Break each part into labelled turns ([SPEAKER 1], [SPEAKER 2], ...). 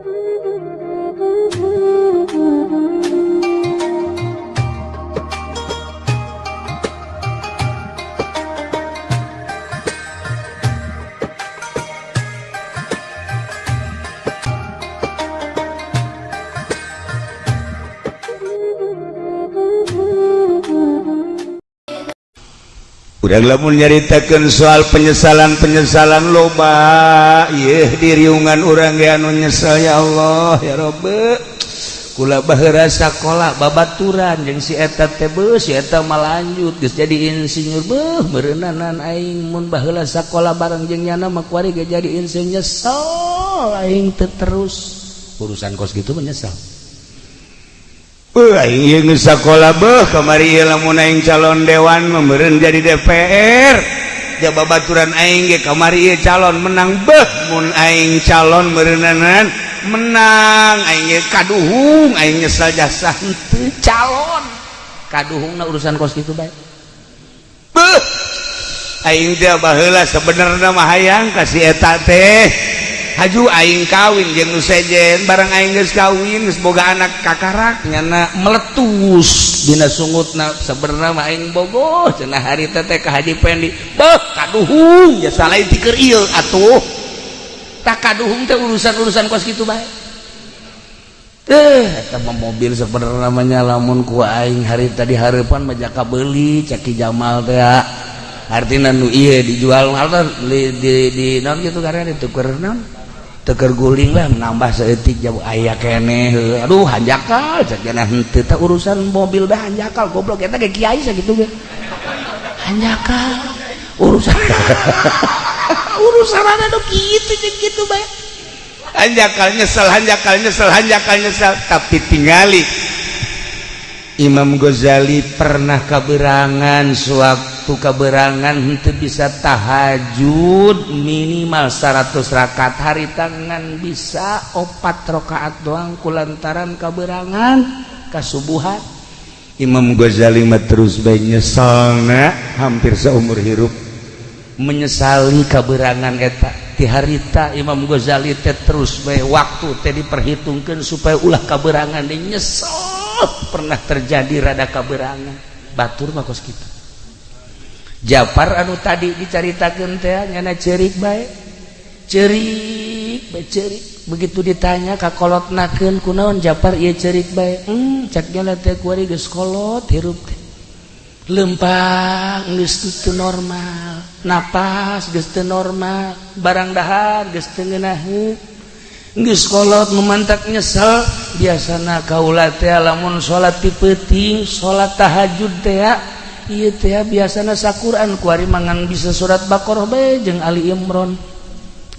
[SPEAKER 1] Thank you. udah lamun nyaritakan soal penyesalan-penyesalan loba. Iih diriungan orang anu nyesal ya Allah ya Robert kula bahasa sekolah babaturan yang si eta tebus si eta malanjut geus jadi insinyur. Beuh meureunaan aing. Mun baheula sakola bareng jeung nyana makwari ge jadi insinyur. Nyesel aing terus. Urusan kos gitu menyesal sekolah beh kemari lamuning calon dewan memerin jadi DPR jababaturan Aing kamari calon menang behmun Aing calon merenanan menang. Aing kaduhung Aing nyesal jasa calon. Kaduhung urusan kos itu baik beh Aing dia baheula sebenarnya mah hayang kasih eta teh. haju aing kawin jeung nu sejen barang aing geus kawin geus boga anak kakarak nyana meletus dina sungutna sabenerna mah aing bogoh cenah hari teh teh ka Haji Pendi beuh kaduhung ya salain tikeur ieu atuh tak kaduhung teh urusan-urusan kos kitu bae eh sama mobil sebenarnya namanya lamun ku aing hari tadi harapan majaka beli caki Jamal teh artinya nu iya dijual hal di di, di non gitu karena ditukar non teker guling lah menambah seetik jauh ayah kene aduh hanjakal sakjana henteu teh urusan mobil dah hanjakal goblok eta ge kiai sakitu ge. Hanjakal urusan. Urusan ada do kitu jeung kitu bae. Hanjakal nyesel hanjakal nyesel hanjakal nyesel tapi tingali. Imam Ghazali pernah kaberangan sewaktu keberangan itu bisa tahajud minimal 100 rakaat. Hari tangan bisa opat rakaat doang kulantaran keberangan kasubuhan. Imam Ghazali mah terus baik nyesalna hampir seumur hidup menyesali keberangan eta. Di harita Imam Ghazali teh terus baik waktu teh diperhitungkan supaya ulah keberangan dia nyesal pernah terjadi rada kaberangan. Batur makos kita Jafar anu tadi diceritakan tehnyana cerik baik ceri begitu ditanya kakolot naken kunaon Jafar ia cerik baik hmm, cakkolot hirup lempang gestu normal nafas teu normal barang dahar kolot memantak nyesel biasanya kaula lamun salat tipeting salat tahajud teak ya biasa sakuran Quran kuari mangan bisa surat Baqarah bae jeung Ali Imron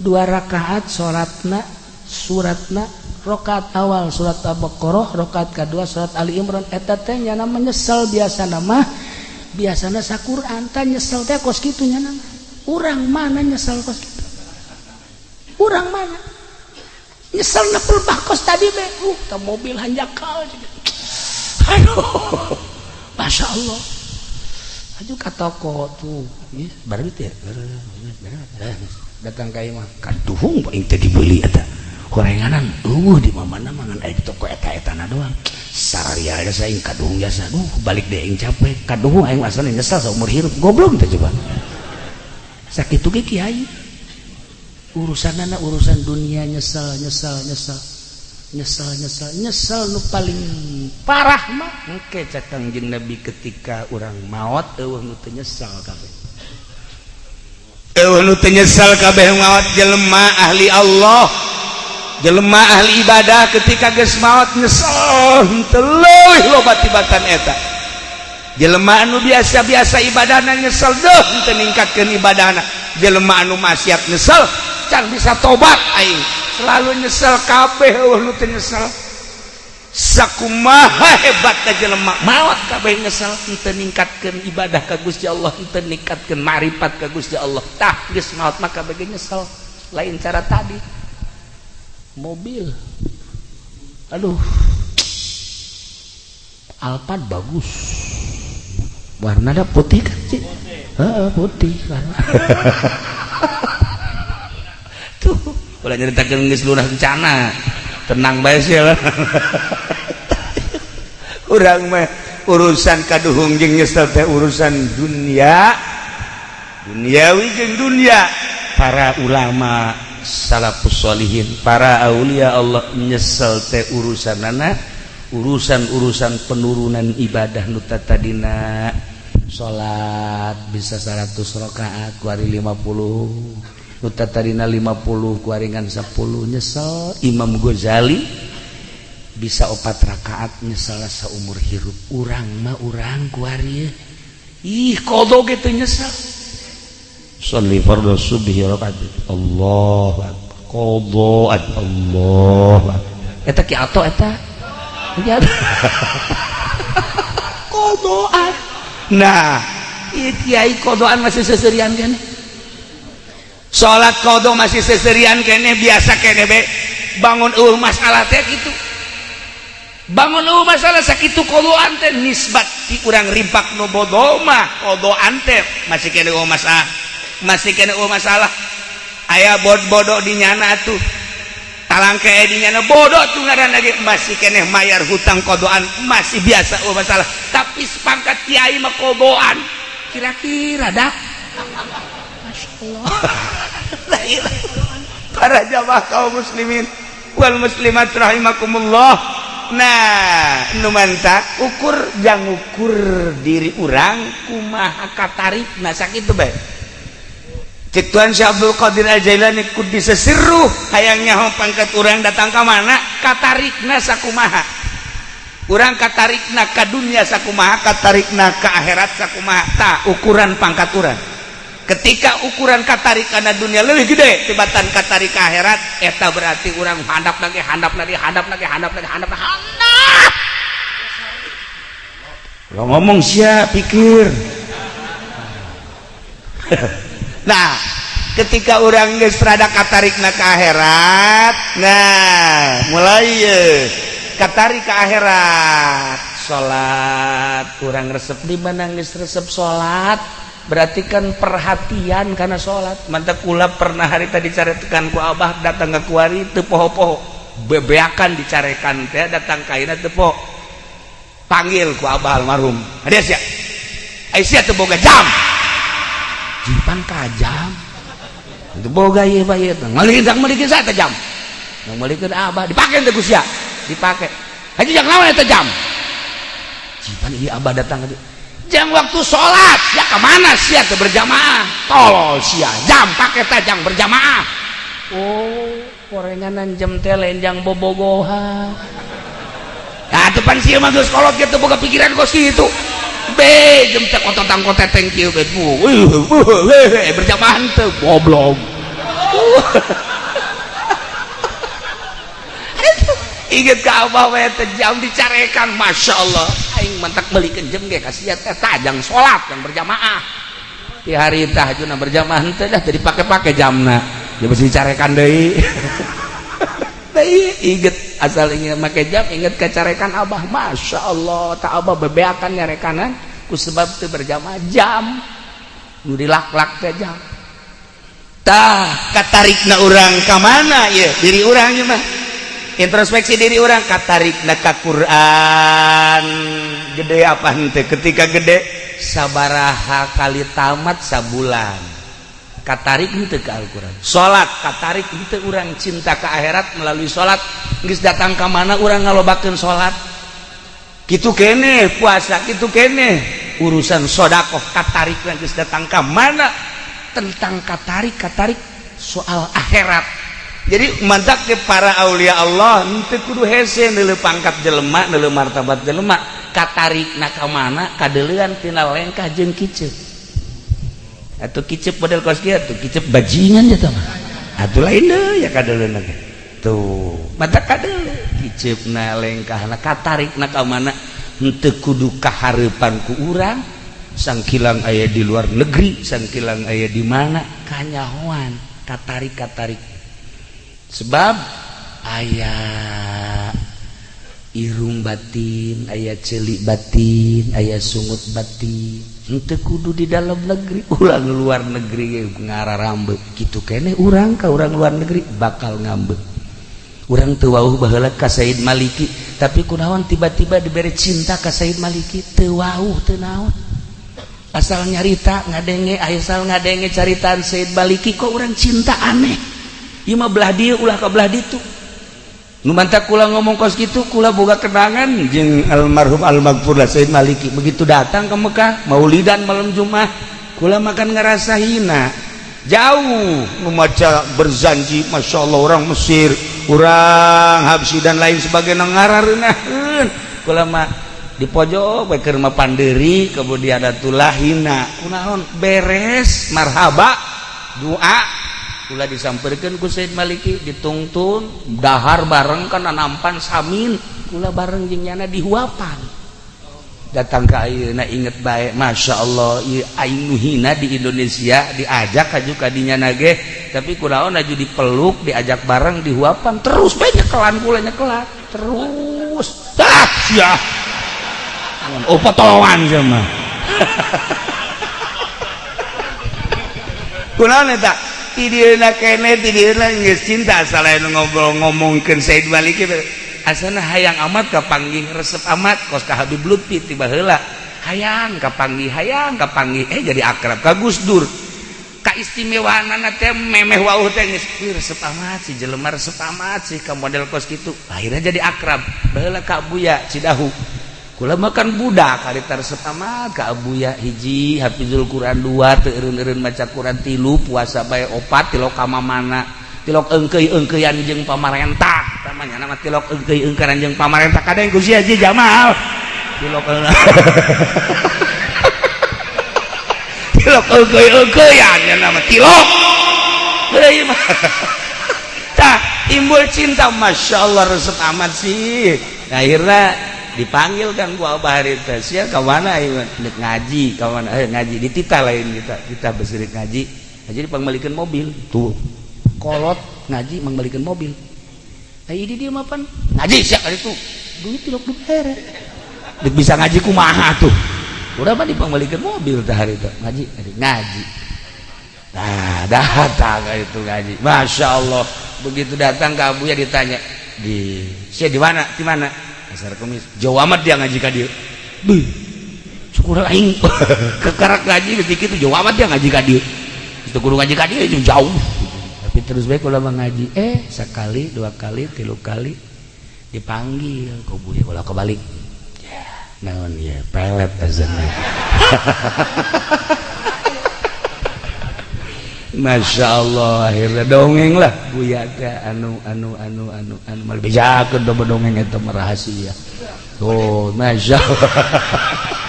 [SPEAKER 1] dua rakaat salatna suratna rakaat awal surat Al-Baqarah rakaat kedua surat Ali Imran. Eta teh nyana menyesal biasa nama biasana sa Quran. Teh nyesel teh kos kitu nyana urang mana nyesel kos kitu? Urang mana? Nyesel nepul bakos tadi be. Uh mobil hanjakal aduh Masya Allah. Aju ka toko tuh ya, baru itu ya datang kayak mah kaduhung paling tadi beli eta. Gorenganan uh di mana mangan air toko eta etana doang sararia ada saya kaduhung jasa Duh, balik deh yang capek. Kaduhung aing asalnya nyesal seumur hidup goblok teh coba. Sakit tuh kiai. Urusan anak urusan dunia nyesal nyesal nyesal nyesal nyesal nyesal nu paling parah mah. Engke catang jeung nabi ketika orang maut eueuh nu teu nyesal kabeh. Eueuh nu teu nyesal kabeh maut jelema ahli Allah. Jelema ahli ibadah ketika geus maut nyesal. Teu leuwih loba tibatan eta. Jelema anu biasa-biasa ibadahna nyesal deuh teu ningkatkeun ibadahna. Jelema anu maksiat nyesal can bisa tobat aing. Selalu nyesel kabeh nyesel. Sakumaha hebat aja lemak maut kabeh nyesel. Ningkatkan ibadah ke Gusti Allah ningkatkan marifat ke Gusti Allah. Tah geus maut maka bagi nyesel. Lain cara tadi. Mobil. Aduh. Alphard bagus. Warna ada putih kan sih putih warna. Tuh boleh nyeritakan geus lunah rencana. Tenang bae sih lah urang mah urusan kaduhung jeung nyesel teh urusan dunia. Duniawi jeung dunia. Para ulama salafus solihin para aulia Allah nyesel teh urusan nana urusan-urusan penurunan ibadah nutatadina salat bisa 100 rakaat kuari 50 nuta tadina 50 kuaringan 10 nyesel. Imam Ghazali bisa opat rakaat nyesel seumur hirup urang mah urang kuari ih kodo gitu nyesel. Salli fardu subhi rakaat Allah kodo Allah eta ki ato eta? Kodoan nah Kiai kodoan masih seserian kene salat kodo masih seserian kene biasa kene be. Bangun uh masalah teh gitu. Bangun uh masalah sakit kodo ante nisbat ti kurang rimpak nu bodoma kodo ante masih kene uh masalah masih kene uh masalah. Ayah bod bodoh dinyana tuh. Talang ke dinyana bodoh tuh ngaran lagi. Masih kene mayar hutang kodoan masih biasa uh masalah. Tapi sepangkat kiai mah kodoan. Kira-kira dah. Masya Allah. para jamaah kaum muslimin. Wal muslimat rahimakumullah. Nah numanta ukur jang ukur diri urang kumaha katarik nah sakitu bae cek tuan Syekh Abdul Qadir Al-Jailani kudisa seru hayangnya hong pangkat urang datang ka mana katarikna sakumaha. Urang katarikna ka dunia sakumaha katarikna ka akhirat sakumaha. Ta ukuran pangkat urang. Ketika ukuran katarik kana dunia lebih gede tibatan katarik ka akhirat eta berarti urang handap lagi handap lagi handap lagi handap lagi handap lagi. Handap lo ngomong siap pikir. Nah ketika orang gesrada katarik na ke akhirat nah mulai katarik ke akhirat. Salat kurang resep di mana geus resep salat berarti kan perhatian karena salat mantap kula pernah hari tadi caretekan ku abah datang ke kuari teu poho-poho bebeakan dicarekan teh datang kaina teu poho panggil ku abah almarhum. Hades ya Aisyah teu boga jam. Jipan kajam itu boga iya pak iya ngalikin sang saya tajam yang melikin abah dipakai itu kusya dipakai. Haji yang lawan itu jam. Jipan iya abah datang jam waktu sholat ya ke mana sih ya berjamaah tolol sih jam pakai tajam berjamaah oh korenganan jam telenjang bobogoha nah depan sih mah gus kolot gitu boga pikiran kos itu jem cek ototang kote thank you bet berjamaah teu goblok inget ke abah we jam dicarekan masya Allah. Aing mentak beli jem ge kasihan teh tajang sholat yang berjamaah. Di hari tahajudna berjamaah teh dah jadi pakai-pakai jamna. Dia mesti dicarekan deui deui inget asal ingin pakai jam inget kecarekan abah. Masya Allah tak abah bebeakan nyarekanan ku sebab itu berjamaah jam. Nu dilak-lak teh jam. Tah katarikna orang ke mana ya diri orang mah introspeksi diri orang katarik neka Quran. Gede apa ente ketika gede sabaraha kali tamat sabulan. Katarik ente ke Al-Quran. Salat katarik ente orang cinta ke akhirat. Melalui salat nggak datang ke mana orang ngalobakan salat gitu kene puasa gitu kene. Urusan sodakoh katarik nggak datang ke mana? Tentang katarik katarik soal akhirat. jadi mantap ke para Aulia Allah kudu hese pangkat jelemak martabat jelemak katarik naka mana kadeantina lengkah jeng kice atau kicep model kos tuh kicep bajingan ya teman atau lain deh ya kadelen tuh mata kadel kicep na lengkah na katarik naka mana ente kudu kaharepan ku urang. Sang kilang ayah di luar negeri sang kilang ayah di mana. Kanyahoan katarik katarik sebab ayaah irung batin ayah celik batin ayah sungut batin. Untuk kudu di dalam negeri ulang luar negeri ngarah rambut gitu kene urang ke orang luar negeri bakal ngambek orang tewauh bahala ka Said Maliki tapi kunaon tiba-tiba diberi cinta ka Said Maliki? Tewauh tenawan asal nyarita ngadenge asal ngadenge caritaan Said Maliki kok orang cinta aneh? Ima belah dia ulah ke belah itu. Numanta kula ngomong kos gitu, kula boga kenangan jeng almarhum almagfur lah Said Maliki. Begitu datang ke Mekah, maulidan malam Jumat, kula makan ngerasa hina. Jauh memaca berzanji, masya Allah orang Mesir, orang Habsi dan lain sebagainya ngararenaheun. Kula mah di pojok bae keur pandiri kemudian ada tulah hina. Kunaon beres marhaba doa pula disampaikan ku Said Maliki dituntun dahar bareng karena nampan samin. Pula bareng jengnyana dihuapan. Datang ke ayeuna inget baik Masya Allah aing hina di Indonesia diajak kaju kadinya nage tapi kuraon naju dipeluk diajak bareng dihuapan terus banyak kelan kula nyekelan terus. Ah ya oh potongan sama kunaon tak cinta ngobrol ngomongkan Said balik asana hayang amat kapanggih resep amat kos ka Habib Lutfi tiba hela hayang kapanggih hayang kapanggih. Eh jadi akrab ka Gus Dur. Keistimewaan anak teh memeh wauh teh. Geus resep amat si jelema resep amat sih ka model kos kitu. Akhirnya jadi akrab. Baheula ka Buya Cidahu. Kula makan budak karakter setama ke Abuya hiji Hafizul Quran dua teun-erun maca Quran tilu puasa bae opat tilok kama mana tilok engkei engkeian jeung pamarentah namanya nama tilok engkei engkeran jeung pamarentah kadang gusi aja Jamal. Tilok tilok engkei engkeian ya nama tilok. Mah. Tah timbul cinta masyaallah resep amat sih. Akhirnya dipanggil kan gua abah harita sia ka mana ngaji ka mana eh ngaji di tita lain kita kita bersirik ngaji. Ngaji dipangbalikan mobil tuh. Kolot. Ngaji mengbalikan mobil. Ayo di dia mapan ngaji siap kali itu duit tidak duit Dik bisa ngaji kumaha tuh. Udah mah dipangbalikan mobil tah hari itu. Ngaji ngaji ngaji. Nah datang itu ngaji. Masya Allah. Begitu datang ke Abu ya ditanya di saya di mana? Di mana Asar kemis. Jauh amat dia ngaji ka dieu. Beuh. Syukur aing kekarak ngaji ketika itu jauh amat dia ngaji ka dieu. Itu kudu ngaji ka dieu jauh. Tapi terus baik kalau ngaji eh sekali, dua kali, tiga kali dipanggil kau boleh kalau kebalik. Ya, naon ya, pelet azannya. Masya Allah akhirnya dongeng lah buyaka anu anu anu anu anu mal bejakeun do dongeng eta mah rahasia. Oh, Masya Allah.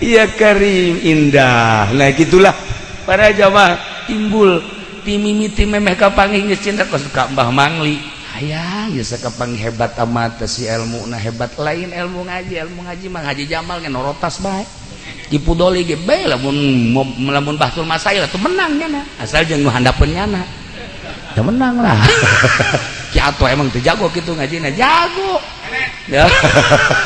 [SPEAKER 1] Iya karim indah. Nah gitulah para jamaah timbul timimiti memeh kapangi geus cinta ka suka Mbah Mangli. Hayang geus kapangi hebat amat si ilmu nah hebat lain ilmu ngaji ilmu ngaji mah ngaji jamal ngan norotas bae. dipudoli ge bae lamun lamun bahtul masail atuh menang nyana asal jeung nu handapeun nyana teu menang lah. Ki atuh emang teu jago kitu ngajina. Jago! Ya.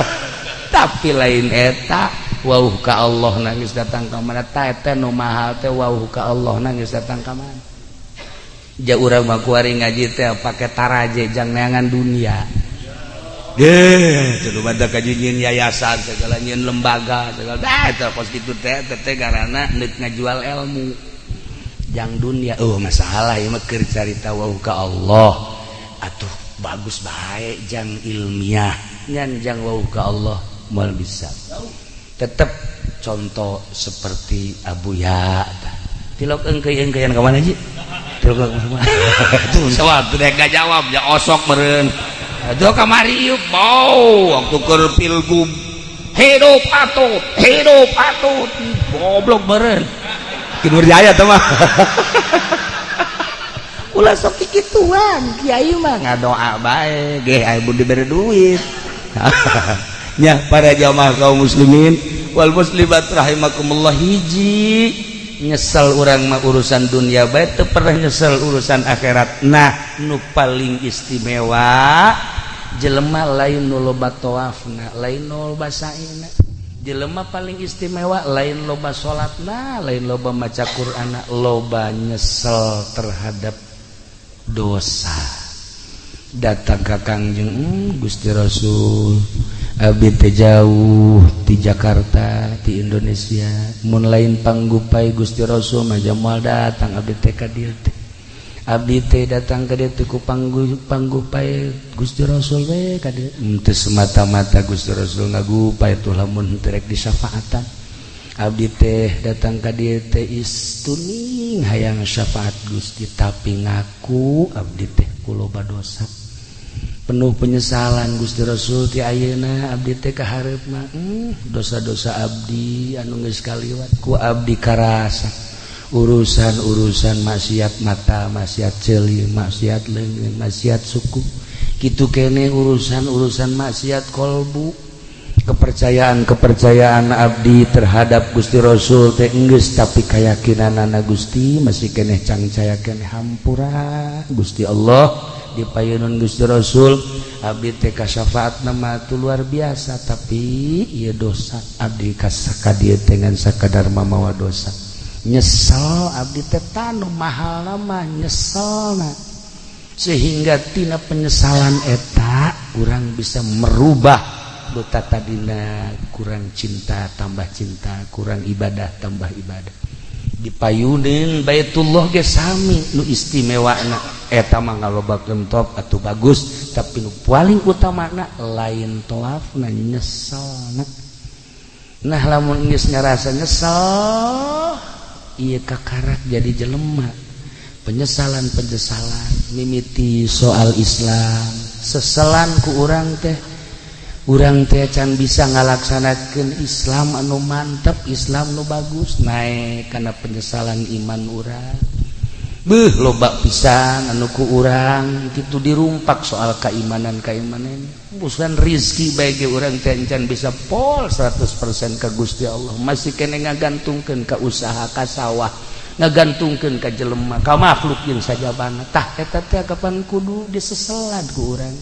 [SPEAKER 1] tapi lain eta wauh ka Allah nangis datang ka mana. Ta eta nu mahal teh wauh ka Allah nangis datang ka mana. Ja urang mah kuari ngaji teh pake taraje jang neangan dunia. kajjin yayasan segala nyin lembaga segala. Teh teh ngajual ilmu. Yang dunia oh masalah ya mah carita wau ka Allah. Atuh bagus baik jang ilmiah. Nyan jang ka Allah mal bisa. Tetap contoh seperti Abu Ya tilok engkei engkeian kemana sih tilok kemana itu jawab ya osok meren Aduh kamari ieu bau waktu keur pilgub. Hidup atut, hidup atut. Goblok beren. Kidur Jaya tuh mah. Ulah sok kikituan kiai mah ngadoa bae ge aya budi diberi duit. Nya para jamaah kaum muslimin wal muslimat rahimakumullah hiji nyesel orang mah urusan dunia baik teu pernah nyesel urusan akhirat nah nu paling istimewa jelemah lain nu loba tawafna lain nu loba saina. Jelema paling istimewa lain loba salatna lain loba maca Qur'an loba nyesel terhadap dosa. Datang ka Kangjeng hmm, Gusti Rasul. Abi teh jauh di Jakarta di Indonesia. Mun lain panggupai Gusti Rasul mah moal datang abdi teh ka dieu teh Abdi teh datang ke dia tuku panggu panggu pae Gusti Rasul we kade henteu hmm, semata-mata Gusti Rasul ngagupae tuh lamun henteu rek disyafaatan. Abdi teh datang ke dieu teh istuning hayang syafaat Gusti tapi ngaku abdi teh kuloba dosa. Penuh penyesalan Gusti Rasul ti ayeuna abdi teh kaharep mah hmm, dosa-dosa abdi anu geus kaliwat. Ku abdi karasa. urusan-urusan maksiat mata maksiat celi maksiat lengan maksiat suku gitu kene urusan-urusan maksiat kolbu kepercayaan-kepercayaan Abdi terhadap Gusti Rasul teh enggeus tapi kayakakinan anak Gusti masih kene cangcaya kene hampura Gusti Allah di payunun Gusti Rasul Abdi TK syafaat nama itu luar biasa tapi ia dosa Abdi kasaka dia dengan sakadar mamawa dosa nyesel Abdi tetanu mahal lama nyesel sehinggatina penyesalan eta kurang bisa merubah dotata tadina kurang cinta tambah cinta kurang ibadah tambah ibadah. Dipayunin Baitullah gesami nu istimewa top atau bagus tapi paling utama lain toaf na nyesel nah lamun ngerasa nyesel ia kakarat jadi jelema. Penyesalan penyesalan mimiti soal Islam. Seselan ku urang teh. Urang teh can bisa ngalaksanakan Islam anu mantap Islam nu bagus. Naik karena penyesalan iman urang. Beuh lobak pisang anuku urang gitu dirumpak soal keimanan keimanan bukan rizki bagi orang tencan bisa pol 100% ke Gusti Allah. Masih kene ngagantungkan ke usaha ke sawah ngagantungkan ke jelema ke makhluk yang saja banget tah eta teh kapan kudu diseselat ku urang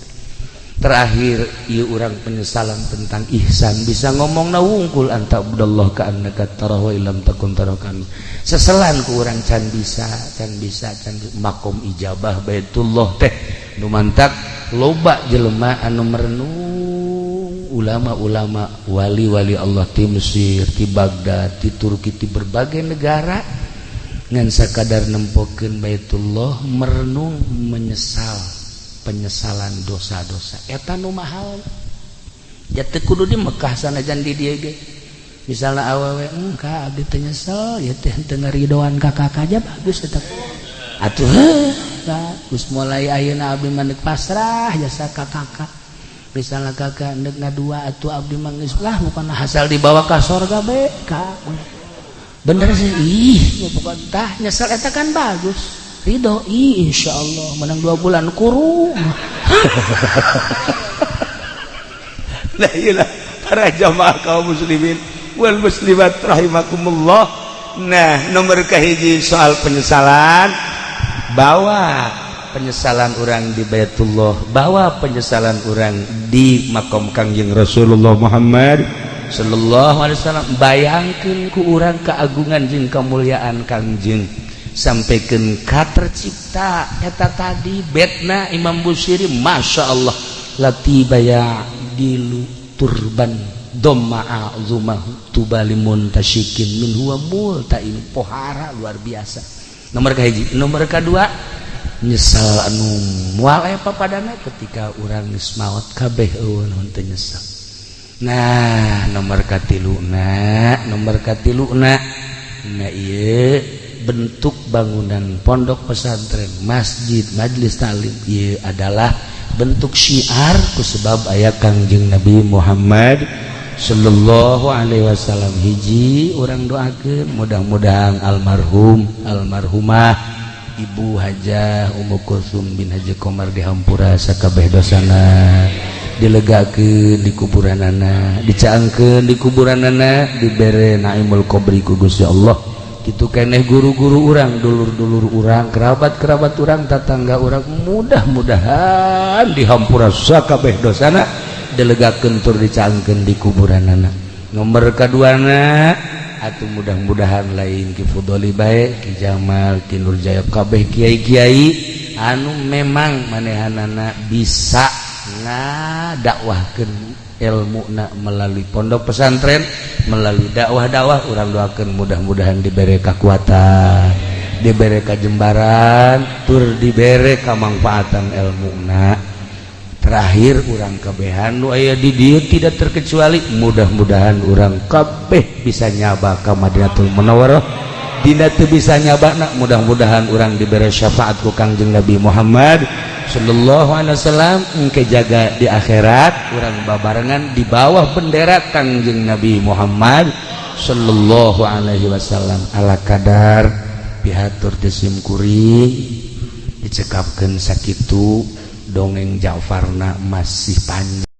[SPEAKER 1] terakhir ia orang penyesalan tentang ihsan. Bisa ngomong na wungkul anta abdullah ka annaka tarahu ilam takun tarakan kami seselan ku orang can bisa can bisa can bisa. makom ijabah baitullah teh. Nu mantak loba jelema anu merenung. Ulama-ulama wali-wali Allah di Mesir, di Baghdad, di Turki, di berbagai negara ngan sakadar nempokeun Baitullah merenung menyesal. penyesalan dosa-dosa. Etan mahal. Ya kudu di Mekkah sana jan di dia ge. Misalnya awewe enggak abdi nyesel. Ya teh teu ngaridoan ka kakak aja bagus tetap atuh bagus geus mulai ayeuna abdi mandek pasrah jasa ka kakak. Misalnya kakak ndek ngadua atuh abdi mangis lah bukan hasil dibawa ka surga be ka. Bener sih ih bukan tah nyesel eta kan bagus. Ridho? Insya Allah menang dua bulan kurung nah iyalah. Para jamaah kaum muslimin. Wal muslimat rahimakumullah. Nah nomor kahiji soal penyesalan. Bawa penyesalan orang di Baitullah bawa penyesalan orang di makom Kangjeng Rasulullah Muhammad sallallahu alaihi wasallam. Bayangkan ku orang keagungan jeung kemuliaan Kangjeng. sampaikan kata tercipta kata tadi bedna Imam Busiri Masya Allah latibaya dilu turban doma'a azumah tubalimun muntasikin min huwa multain pohara luar biasa. Nomor kahiji nomor kedua nyesal anu mual apa padana ketika orang nismawat kabeh eueun teu nyesal. Nah nomor katiluna nomor katiluna na ieu bentuk bangunan pondok pesantren masjid majelis Talim ia adalah bentuk syiar ku sebab ayat Kangjeng Nabi Muhammad Shallallahu Alaihi Wasallam. Hiji orang doakan mudah-mudahan almarhum almarhumah Ibu Hajah Ummu Kulsum bin Haji Komar dihampura sakabeh dosana dilegakeun di kuburan anak dicaangkan di kuburan anak naimul kubri ku Gusti Allah. gitu keeh guru-guru orang dulur-dulur urang kerabat-kerabat orang tetangga orang mudah-mudahan dihampura Sakabeh dosana delega kentur dicangken di kuburan anak nomor keduana atau mudah-mudahan lain Kifudoli baik Ki Nur Jayab Kabeh Kiai Kiai anu memang manehan anak bisa nga dakwahkan ilmuna melalui pondok pesantren melalui dakwah-dakwah orang doakan mudah-mudahan diberi kekuatan diberi kajembaran tur diberi kemanfaatan ilmuna terakhir orang kebehan nu aya di dia tidak terkecuali mudah-mudahan orang kabeh bisa nyaba ke Madinatul Munawwarah. Dina teu bisa nyabana mudah-mudahan orang diberi syafaat ku Kangjeng Nabi Muhammad. Shallallahu Alaihi Wasallam kejaga di akhirat kurang babarengan di bawah bendera Kangjeng Nabi Muhammad Shallallahu Alaihi Wasallam. Ala kadar pihatur desimkuri dicekapkan sakitu dongeng Jafarna masih panjang.